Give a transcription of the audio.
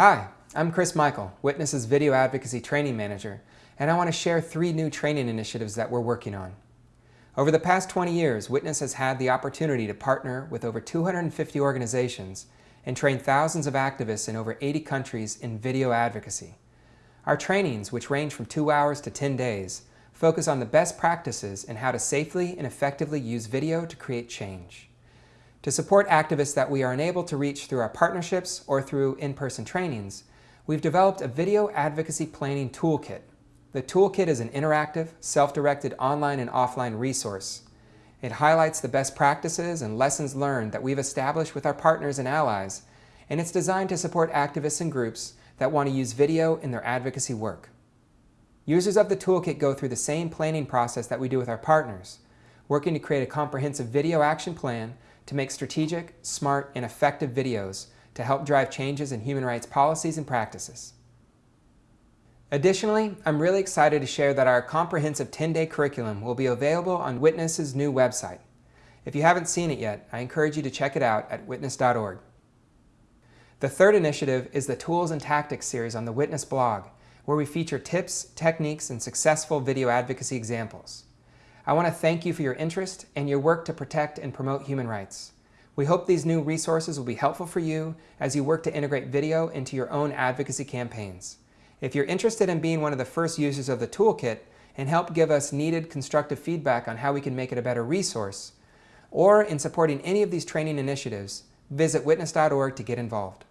Hi, I'm Chris Michael, Witness's Video Advocacy Training Manager, and I want to share three new training initiatives that we're working on. Over the past 20 years, Witness has had the opportunity to partner with over 250 organizations and train thousands of activists in over 80 countries in video advocacy. Our trainings, which range from two hours to 10 days, focus on the best practices in how to safely and effectively use video to create change. To support activists that we are unable to reach through our partnerships or through in-person trainings, we've developed a video advocacy planning toolkit. The toolkit is an interactive, self-directed online and offline resource. It highlights the best practices and lessons learned that we've established with our partners and allies, and it's designed to support activists and groups that want to use video in their advocacy work. Users of the toolkit go through the same planning process that we do with our partners, working to create a comprehensive video action plan to make strategic, smart, and effective videos to help drive changes in human rights policies and practices. Additionally, I'm really excited to share that our comprehensive 10-day curriculum will be available on Witness's new website. If you haven't seen it yet, I encourage you to check it out at witness.org. The third initiative is the Tools and Tactics series on the Witness blog, where we feature tips, techniques, and successful video advocacy examples. I want to thank you for your interest and your work to protect and promote human rights. We hope these new resources will be helpful for you as you work to integrate video into your own advocacy campaigns. If you're interested in being one of the first users of the toolkit and help give us needed constructive feedback on how we can make it a better resource, or in supporting any of these training initiatives, visit witness.org to get involved.